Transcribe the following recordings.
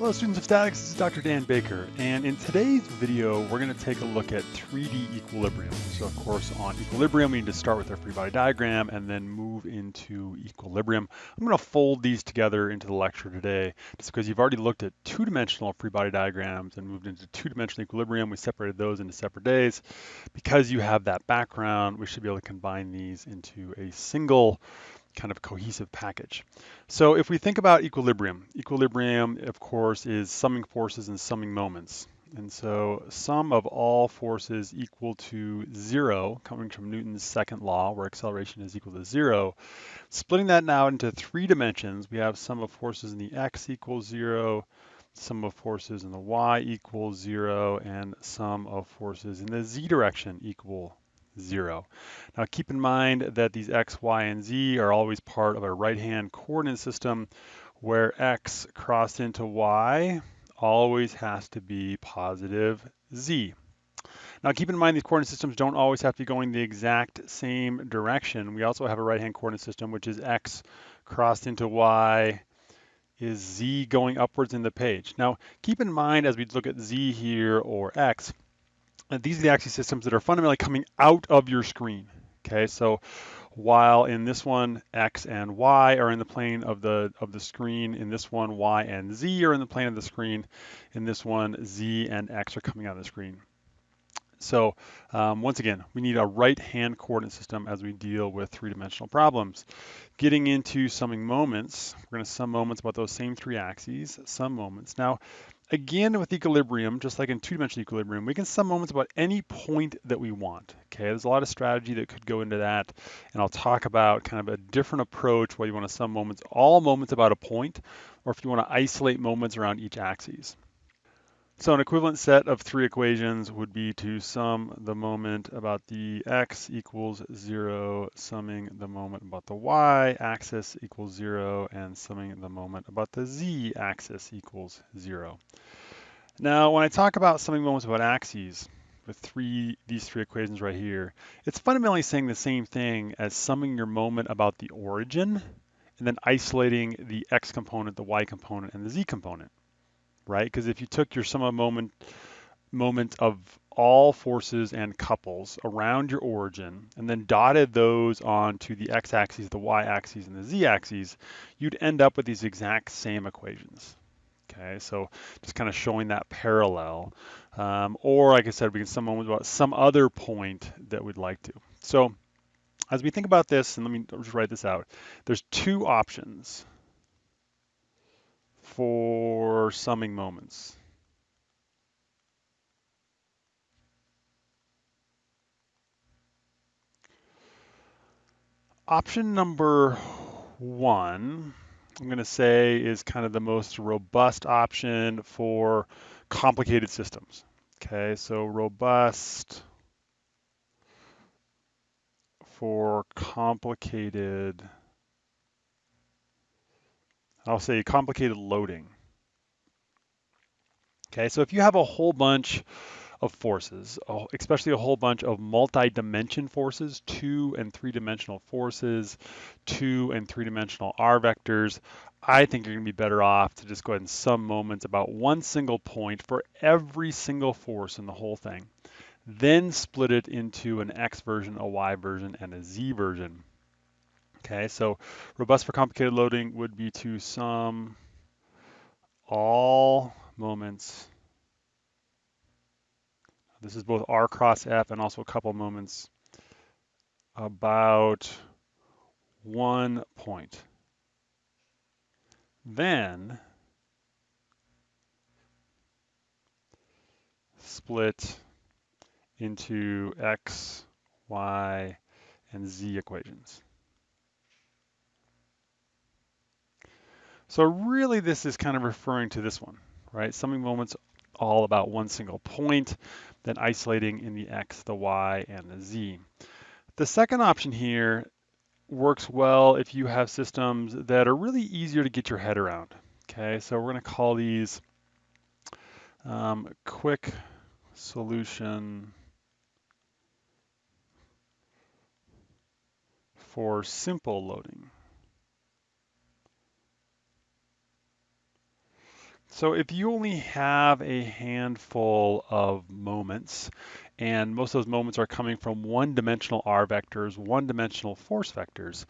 Hello students of statics, this is Dr. Dan Baker, and in today's video, we're gonna take a look at 3D equilibrium. So of course, on equilibrium, we need to start with our free body diagram and then move into equilibrium. I'm gonna fold these together into the lecture today, just because you've already looked at two-dimensional free body diagrams and moved into two-dimensional equilibrium. We separated those into separate days. Because you have that background, we should be able to combine these into a single kind of cohesive package. So if we think about equilibrium, equilibrium, of course, is summing forces and summing moments. And so sum of all forces equal to zero, coming from Newton's second law, where acceleration is equal to zero. Splitting that now into three dimensions, we have sum of forces in the x equals zero, sum of forces in the y equals zero, and sum of forces in the z direction equal zero. Now keep in mind that these x, y, and z are always part of a right-hand coordinate system where x crossed into y always has to be positive z. Now keep in mind these coordinate systems don't always have to be going the exact same direction. We also have a right-hand coordinate system which is x crossed into y is z going upwards in the page. Now keep in mind as we look at z here or x, and these are the axis systems that are fundamentally coming out of your screen. Okay, so while in this one x and y are in the plane of the of the screen, in this one y and z are in the plane of the screen, in this one z and x are coming out of the screen. So um, once again, we need a right-hand coordinate system as we deal with three-dimensional problems. Getting into summing moments, we're going to sum moments about those same three axes, sum moments. Now, Again, with equilibrium, just like in two-dimensional equilibrium, we can sum moments about any point that we want. Okay, there's a lot of strategy that could go into that, and I'll talk about kind of a different approach where you want to sum moments, all moments about a point, or if you want to isolate moments around each axis. So an equivalent set of three equations would be to sum the moment about the x equals zero, summing the moment about the y axis equals zero, and summing the moment about the z axis equals zero. Now, when I talk about summing moments about axes, with three these three equations right here, it's fundamentally saying the same thing as summing your moment about the origin, and then isolating the x component, the y component, and the z component right? Because if you took your sum of moment moment of all forces and couples around your origin and then dotted those onto the x-axis, the y-axis, and the z-axis, you'd end up with these exact same equations. Okay, so just kind of showing that parallel. Um, or like I said, we can sum moments about some other point that we'd like to. So as we think about this, and let me just write this out, there's two options for summing moments. Option number one, I'm going to say is kind of the most robust option for complicated systems. Okay, so robust for complicated I'll say complicated loading. Okay, so if you have a whole bunch of forces, especially a whole bunch of multi-dimension forces, two and three-dimensional forces, two and three-dimensional R vectors, I think you're gonna be better off to just go ahead and sum moments about one single point for every single force in the whole thing. Then split it into an X version, a Y version, and a Z version. Okay, so robust for complicated loading would be to sum all moments. This is both R cross F and also a couple moments about one point. Then split into X, Y, and Z equations. So really this is kind of referring to this one, right? Summing moments all about one single point, then isolating in the X, the Y, and the Z. The second option here works well if you have systems that are really easier to get your head around. Okay, so we're gonna call these um, quick solution for simple loading. So if you only have a handful of moments, and most of those moments are coming from one-dimensional r vectors, one-dimensional force vectors,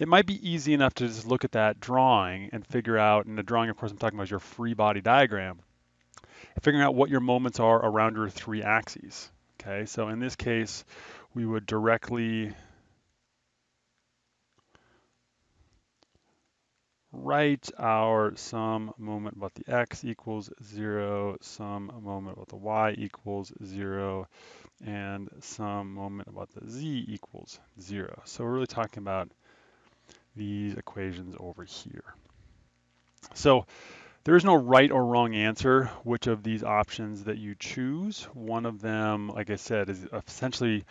it might be easy enough to just look at that drawing and figure out, and the drawing, of course, I'm talking about your free body diagram, figuring out what your moments are around your three axes. Okay, so in this case, we would directly write our sum moment about the x equals zero, sum moment about the y equals zero, and sum moment about the z equals zero. So we're really talking about these equations over here. So there is no right or wrong answer which of these options that you choose. One of them, like I said, is essentially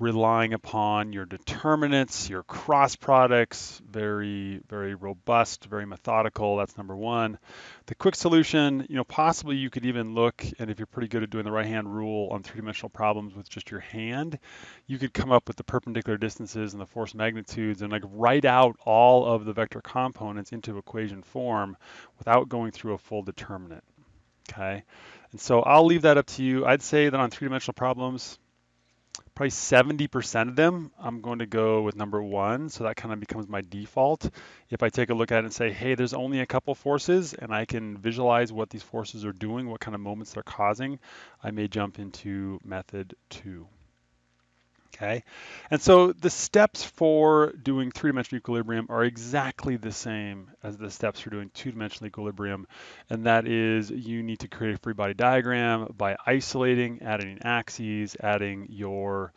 relying upon your determinants, your cross products, very, very robust, very methodical. That's number one. The quick solution, you know, possibly you could even look, and if you're pretty good at doing the right hand rule on three dimensional problems with just your hand, you could come up with the perpendicular distances and the force magnitudes and like write out all of the vector components into equation form without going through a full determinant. Okay. And so I'll leave that up to you. I'd say that on three dimensional problems, probably 70% of them, I'm going to go with number one. So that kind of becomes my default. If I take a look at it and say, hey, there's only a couple forces and I can visualize what these forces are doing, what kind of moments they're causing, I may jump into method two. Okay, and so the steps for doing three-dimensional equilibrium are exactly the same as the steps for doing two-dimensional equilibrium, and that is you need to create a free body diagram by isolating, adding axes, adding your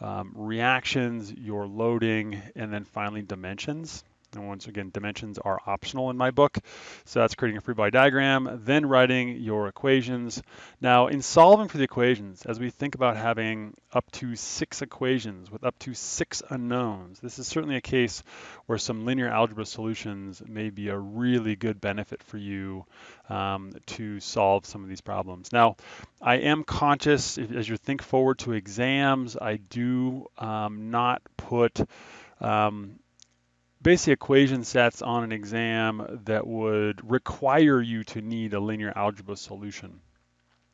um, reactions, your loading, and then finally dimensions. And once again, dimensions are optional in my book. So that's creating a free body diagram, then writing your equations. Now, in solving for the equations, as we think about having up to six equations with up to six unknowns, this is certainly a case where some linear algebra solutions may be a really good benefit for you um, to solve some of these problems. Now, I am conscious, as you think forward to exams, I do um, not put um, basically equation sets on an exam that would require you to need a linear algebra solution.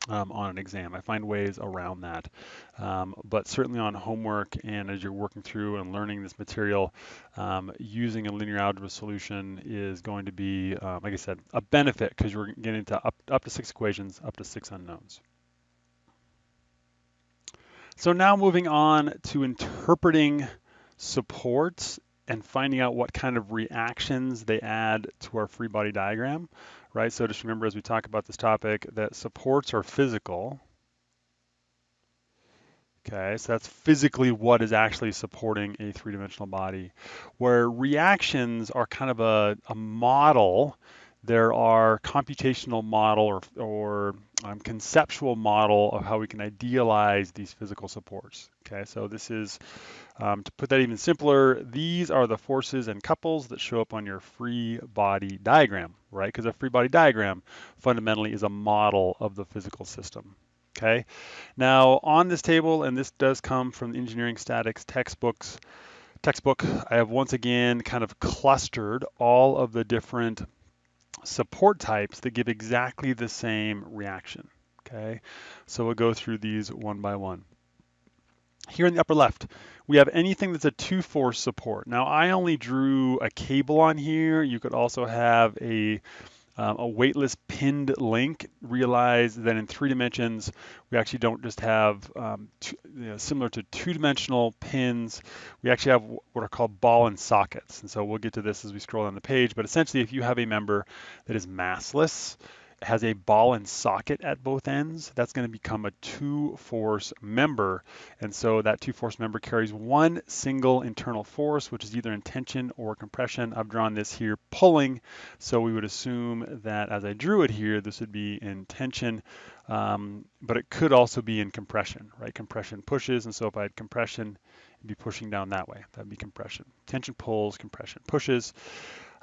Um, on an exam. I find ways around that. Um, but certainly on homework and as you're working through and learning this material, um, using a linear algebra solution is going to be, um, like I said, a benefit because you're getting to up, up to six equations, up to six unknowns. So now moving on to interpreting supports and finding out what kind of reactions they add to our free body diagram, right? So just remember as we talk about this topic that supports are physical. Okay, so that's physically what is actually supporting a three-dimensional body, where reactions are kind of a, a model there are computational model or, or um, conceptual model of how we can idealize these physical supports. Okay, so this is, um, to put that even simpler, these are the forces and couples that show up on your free body diagram, right? Because a free body diagram fundamentally is a model of the physical system. Okay, now on this table, and this does come from the engineering statics textbooks, textbook, I have once again kind of clustered all of the different support types that give exactly the same reaction. Okay, so we'll go through these one by one. Here in the upper left, we have anything that's a two force support. Now I only drew a cable on here. You could also have a um, a weightless pinned link. Realize that in three dimensions, we actually don't just have um, two, you know, similar to two-dimensional pins. We actually have what are called ball and sockets. And so we'll get to this as we scroll down the page. But essentially, if you have a member that is massless, has a ball and socket at both ends, that's going to become a two force member. And so that two force member carries one single internal force, which is either in tension or compression. I've drawn this here pulling. So we would assume that as I drew it here, this would be in tension, um, but it could also be in compression, right? Compression pushes. And so if I had compression, it'd be pushing down that way. That'd be compression. Tension pulls, compression pushes.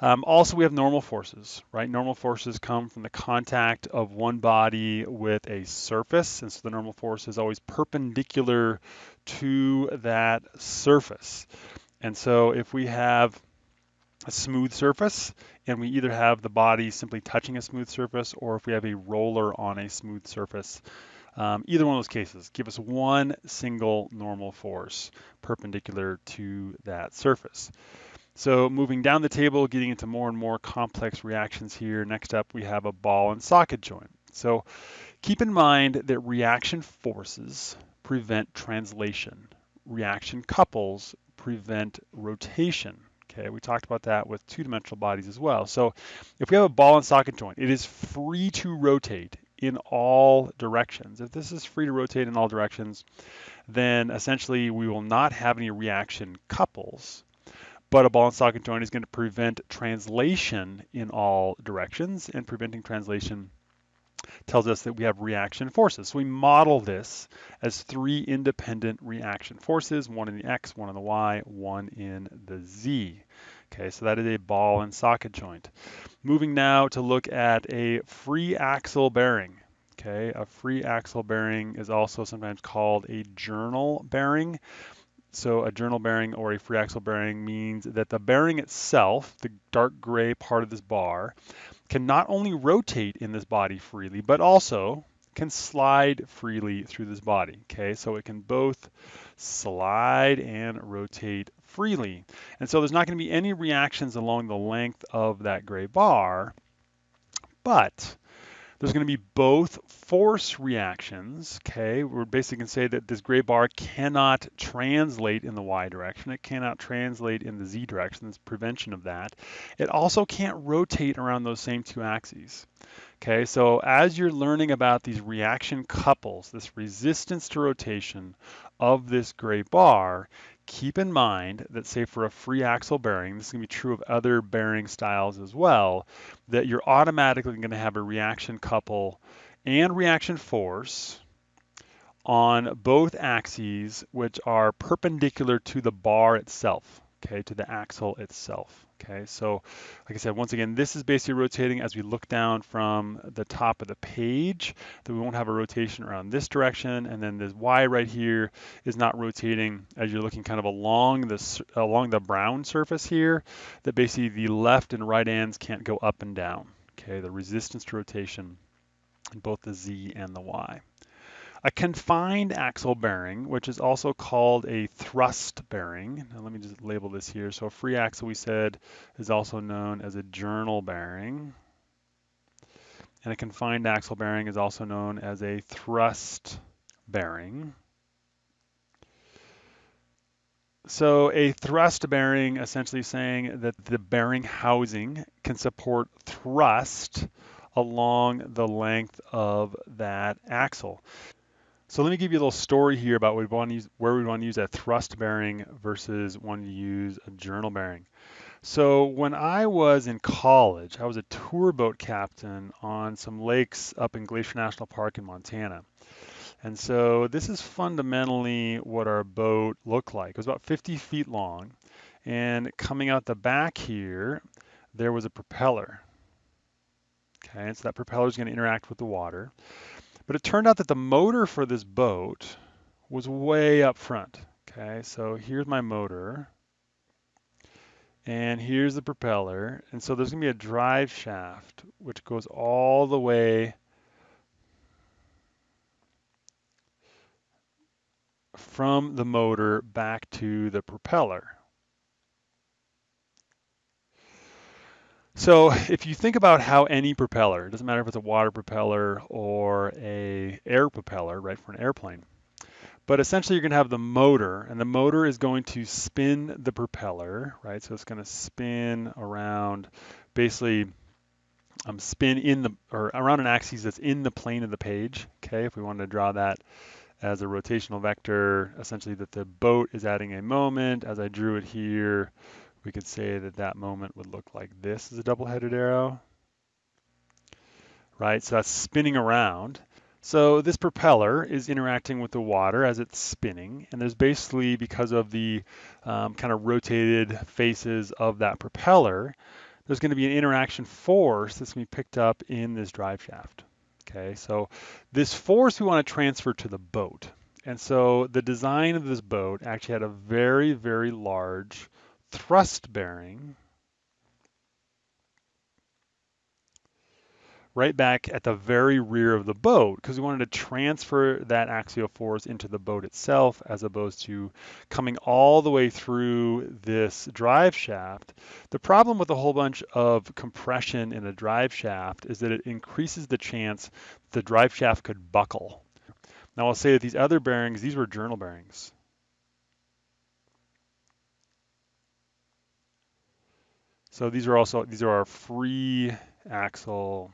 Um, also, we have normal forces, right? Normal forces come from the contact of one body with a surface, and so the normal force is always perpendicular to that surface. And so if we have a smooth surface, and we either have the body simply touching a smooth surface, or if we have a roller on a smooth surface. Um, either one of those cases, give us one single normal force perpendicular to that surface. So moving down the table, getting into more and more complex reactions here. Next up, we have a ball and socket joint. So keep in mind that reaction forces prevent translation. Reaction couples prevent rotation. Okay, we talked about that with two-dimensional bodies as well. So if we have a ball and socket joint, it is free to rotate in all directions. If this is free to rotate in all directions, then essentially we will not have any reaction couples but a ball and socket joint is going to prevent translation in all directions, and preventing translation tells us that we have reaction forces. So we model this as three independent reaction forces, one in the x, one in the y, one in the z. Okay, so that is a ball and socket joint. Moving now to look at a free axle bearing. Okay, a free axle bearing is also sometimes called a journal bearing. So a journal bearing or a free axle bearing means that the bearing itself, the dark gray part of this bar, can not only rotate in this body freely, but also can slide freely through this body. Okay, so it can both slide and rotate freely. And so there's not going to be any reactions along the length of that gray bar, but there's going to be both force reactions, okay? We're basically going to say that this gray bar cannot translate in the y direction. It cannot translate in the z direction. There's prevention of that. It also can't rotate around those same two axes. Okay, so as you're learning about these reaction couples, this resistance to rotation of this gray bar, keep in mind that say for a free axle bearing, this is going to be true of other bearing styles as well, that you're automatically going to have a reaction couple and reaction force on both axes which are perpendicular to the bar itself, okay, to the axle itself. Okay, so like I said, once again, this is basically rotating as we look down from the top of the page, that we won't have a rotation around this direction, and then this Y right here is not rotating as you're looking kind of along the, along the brown surface here, that basically the left and right ends can't go up and down. Okay, the resistance to rotation in both the Z and the Y. A confined axle bearing, which is also called a thrust bearing. Now let me just label this here. So a free axle, we said, is also known as a journal bearing. And a confined axle bearing is also known as a thrust bearing. So a thrust bearing essentially saying that the bearing housing can support thrust along the length of that axle. So let me give you a little story here about we use, where we want to use a thrust bearing versus wanting to use a journal bearing. So when I was in college, I was a tour boat captain on some lakes up in Glacier National Park in Montana. And so this is fundamentally what our boat looked like. It was about 50 feet long. And coming out the back here, there was a propeller. Okay, and so that propeller is going to interact with the water. But it turned out that the motor for this boat was way up front. Okay, so here's my motor. And here's the propeller. And so there's going to be a drive shaft which goes all the way from the motor back to the propeller. So if you think about how any propeller, it doesn't matter if it's a water propeller or a air propeller, right, for an airplane, but essentially you're going to have the motor, and the motor is going to spin the propeller, right? So it's going to spin around, basically um, spin in the, or around an axis that's in the plane of the page, okay? If we wanted to draw that as a rotational vector, essentially that the boat is adding a moment. As I drew it here, we could say that that moment would look like this is a double-headed arrow, right? So that's spinning around. So this propeller is interacting with the water as it's spinning, and there's basically, because of the um, kind of rotated faces of that propeller, there's going to be an interaction force that's going to be picked up in this drive shaft. Okay, so this force we want to transfer to the boat. And so the design of this boat actually had a very, very large thrust bearing right back at the very rear of the boat because we wanted to transfer that axial force into the boat itself as opposed to coming all the way through this drive shaft. The problem with a whole bunch of compression in a drive shaft is that it increases the chance the drive shaft could buckle. Now I'll say that these other bearings, these were journal bearings. So these are also, these are our free axle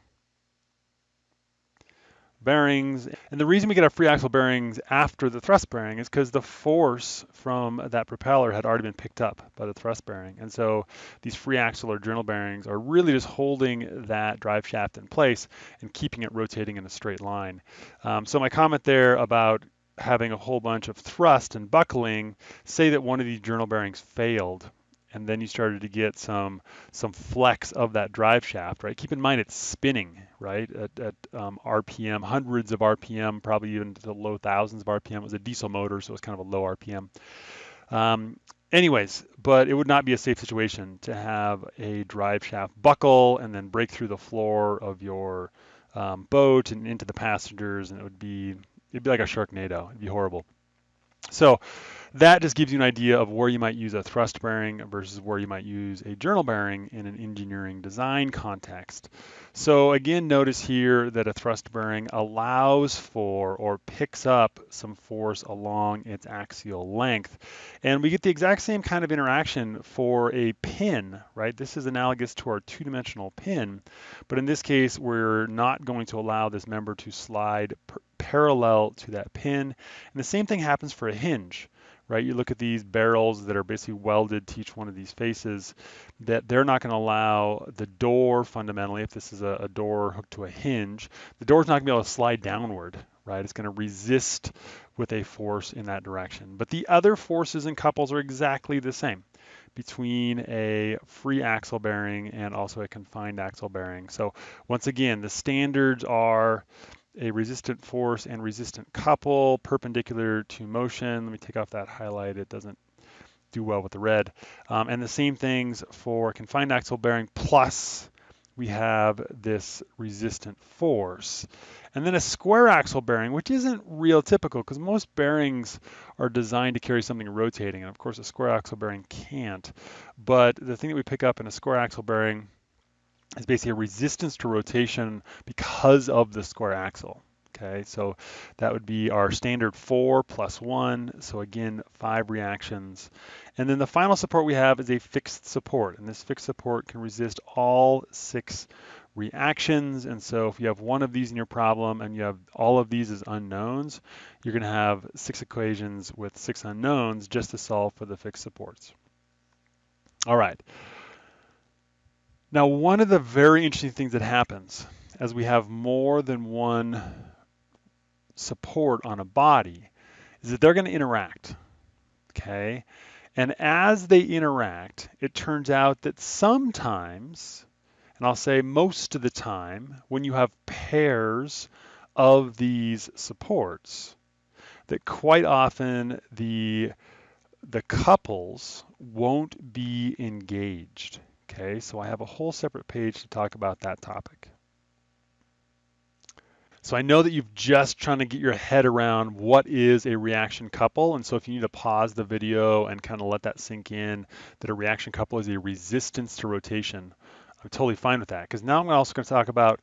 bearings. And the reason we get our free axle bearings after the thrust bearing is because the force from that propeller had already been picked up by the thrust bearing. And so these free axle or journal bearings are really just holding that drive shaft in place and keeping it rotating in a straight line. Um, so my comment there about having a whole bunch of thrust and buckling, say that one of these journal bearings failed and then you started to get some some flex of that drive shaft, right? Keep in mind it's spinning, right, at, at um, RPM, hundreds of RPM, probably even to the low thousands of RPM. It was a diesel motor, so it was kind of a low RPM. Um, anyways, but it would not be a safe situation to have a drive shaft buckle and then break through the floor of your um, boat and into the passengers, and it would be it'd be like a Sharknado. It'd be horrible. So that just gives you an idea of where you might use a thrust bearing versus where you might use a journal bearing in an engineering design context. So again, notice here that a thrust bearing allows for or picks up some force along its axial length. And we get the exact same kind of interaction for a pin, right? This is analogous to our two-dimensional pin, but in this case, we're not going to allow this member to slide parallel to that pin. And the same thing happens for a hinge right? You look at these barrels that are basically welded to each one of these faces, that they're not going to allow the door fundamentally, if this is a, a door hooked to a hinge, the door's not going to be able to slide downward, right? It's going to resist with a force in that direction. But the other forces and couples are exactly the same between a free axle bearing and also a confined axle bearing. So once again, the standards are a resistant force and resistant couple perpendicular to motion. Let me take off that highlight. It doesn't do well with the red. Um, and the same things for confined axle bearing plus we have this resistant force. And then a square axle bearing, which isn't real typical because most bearings are designed to carry something rotating. And of course, a square axle bearing can't. But the thing that we pick up in a square axle bearing is basically a resistance to rotation because of the square axle. Okay, so that would be our standard four plus one. So again, five reactions. And then the final support we have is a fixed support. And this fixed support can resist all six reactions. And so if you have one of these in your problem and you have all of these as unknowns, you're gonna have six equations with six unknowns just to solve for the fixed supports. All right. Now, one of the very interesting things that happens as we have more than one support on a body is that they're going to interact, okay? And as they interact, it turns out that sometimes, and I'll say most of the time, when you have pairs of these supports, that quite often the the couples won't be engaged. Okay, so I have a whole separate page to talk about that topic. So I know that you've just trying to get your head around what is a reaction couple. And so if you need to pause the video and kind of let that sink in, that a reaction couple is a resistance to rotation, I'm totally fine with that. Because now I'm also going to talk about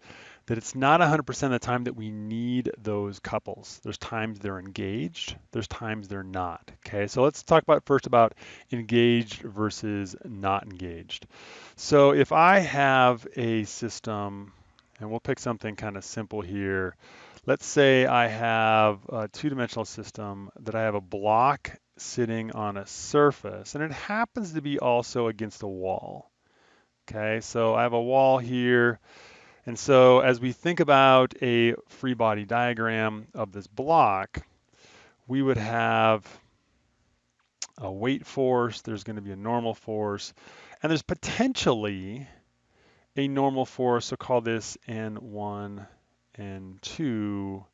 that it's not 100% of the time that we need those couples. There's times they're engaged, there's times they're not. Okay, so let's talk about first about engaged versus not engaged. So if I have a system, and we'll pick something kind of simple here. Let's say I have a two-dimensional system that I have a block sitting on a surface, and it happens to be also against a wall. Okay, so I have a wall here and so as we think about a free body diagram of this block, we would have a weight force, there's going to be a normal force, and there's potentially a normal force, so call this N1, N2,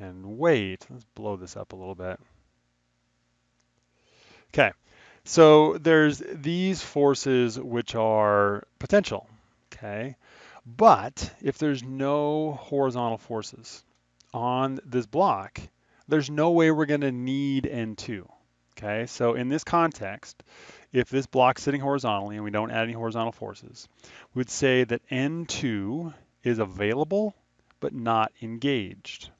and weight. Let's blow this up a little bit. Okay, so there's these forces which are potential, okay? But if there's no horizontal forces on this block, there's no way we're going to need N2. Okay, so in this context, if this block's sitting horizontally and we don't add any horizontal forces, we would say that N2 is available but not engaged.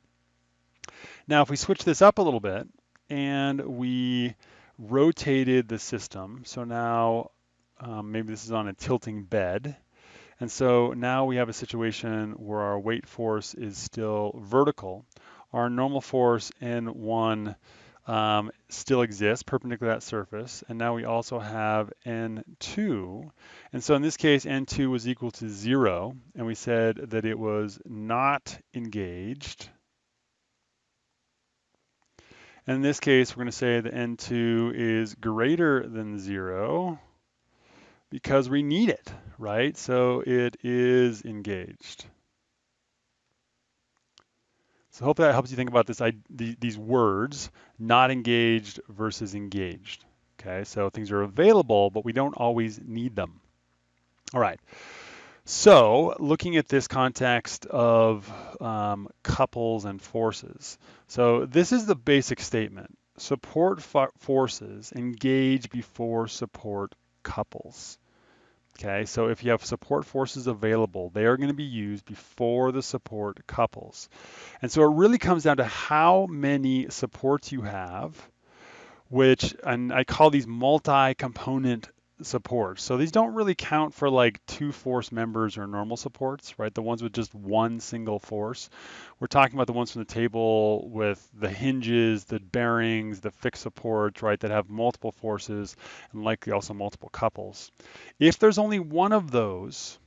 Now, if we switch this up a little bit and we rotated the system, so now um, maybe this is on a tilting bed, and so now we have a situation where our weight force is still vertical. Our normal force N1 um, still exists perpendicular to that surface. And now we also have N2. And so in this case, N2 was equal to zero. And we said that it was not engaged. And in this case, we're going to say that N2 is greater than zero because we need it, right? So it is engaged. So hopefully that helps you think about this, I, the, these words, not engaged versus engaged. Okay, so things are available, but we don't always need them. All right. So looking at this context of um, couples and forces. So this is the basic statement. Support forces engage before support couples. Okay, so if you have support forces available, they are going to be used before the support couples. And so it really comes down to how many supports you have, which, and I call these multi-component supports. So these don't really count for like two force members or normal supports, right? The ones with just one single force. We're talking about the ones from the table with the hinges, the bearings, the fixed supports, right, that have multiple forces and likely also multiple couples. If there's only one of those,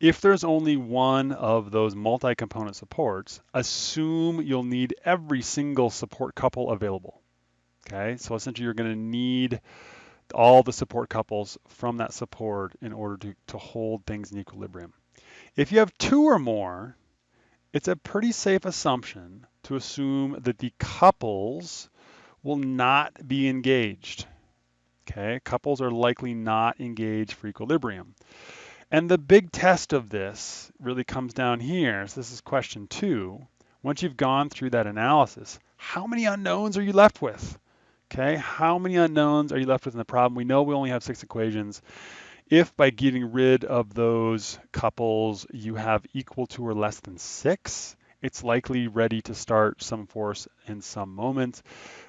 If there's only one of those multi-component supports, assume you'll need every single support couple available. Okay, so essentially you're going to need all the support couples from that support in order to, to hold things in equilibrium. If you have two or more, it's a pretty safe assumption to assume that the couples will not be engaged. Okay, couples are likely not engaged for equilibrium. And the big test of this really comes down here. So this is question two. Once you've gone through that analysis, how many unknowns are you left with? Okay, how many unknowns are you left with in the problem? We know we only have six equations. If by getting rid of those couples you have equal to or less than six, it's likely ready to start sum force in sum moment.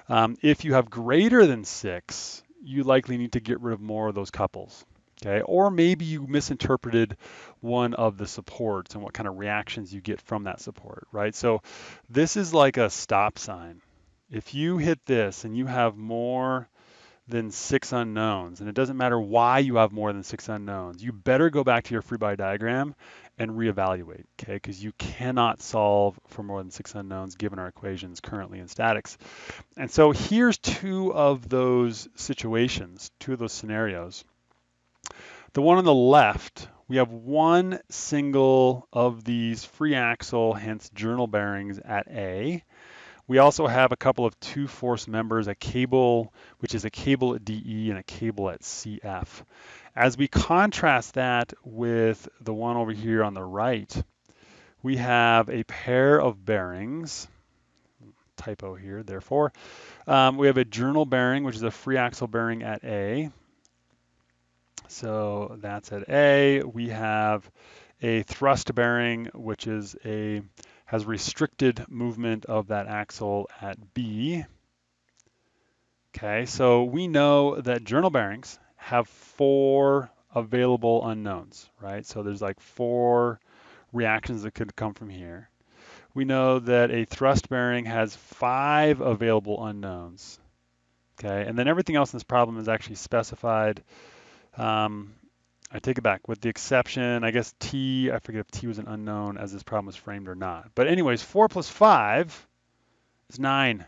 Um, if you have greater than six, you likely need to get rid of more of those couples okay? Or maybe you misinterpreted one of the supports and what kind of reactions you get from that support, right? So this is like a stop sign. If you hit this and you have more than six unknowns, and it doesn't matter why you have more than six unknowns, you better go back to your free body diagram and reevaluate, okay? Because you cannot solve for more than six unknowns given our equations currently in statics. And so here's two of those situations, two of those scenarios. The one on the left, we have one single of these free axle, hence journal bearings at A. We also have a couple of two force members, a cable, which is a cable at DE and a cable at CF. As we contrast that with the one over here on the right, we have a pair of bearings, typo here, therefore. Um, we have a journal bearing, which is a free axle bearing at A. So that's at A. We have a thrust bearing, which is a has restricted movement of that axle at B. Okay, so we know that journal bearings have four available unknowns, right? So there's like four reactions that could come from here. We know that a thrust bearing has five available unknowns. Okay, and then everything else in this problem is actually specified um, I take it back, with the exception, I guess T, I forget if T was an unknown as this problem was framed or not. But anyways, four plus five is nine.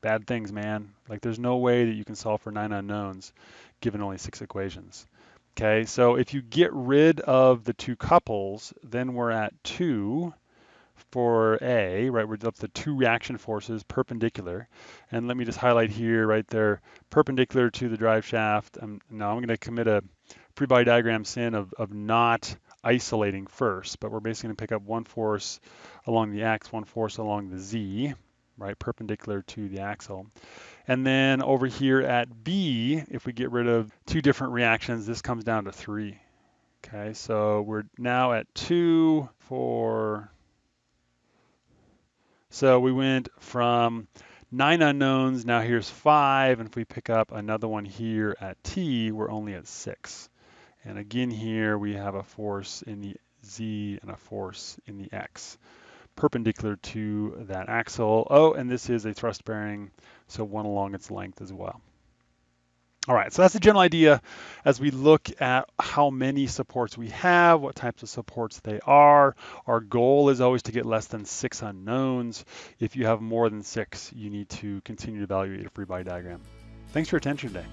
Bad things, man. Like there's no way that you can solve for nine unknowns given only six equations. Okay, so if you get rid of the two couples, then we're at two for A, right, we're up to two reaction forces perpendicular. And let me just highlight here, right there, perpendicular to the drive shaft. Um, now I'm going to commit a free body diagram sin of, of not isolating first, but we're basically going to pick up one force along the x, one force along the z, right, perpendicular to the axle. And then over here at B, if we get rid of two different reactions, this comes down to three. Okay, so we're now at two, four, so we went from nine unknowns, now here's five, and if we pick up another one here at t, we're only at six. And again here we have a force in the z and a force in the x, perpendicular to that axle. Oh, and this is a thrust bearing, so one along its length as well. All right, so that's the general idea as we look at how many supports we have, what types of supports they are. Our goal is always to get less than six unknowns. If you have more than six, you need to continue to evaluate a free body diagram. Thanks for your attention today.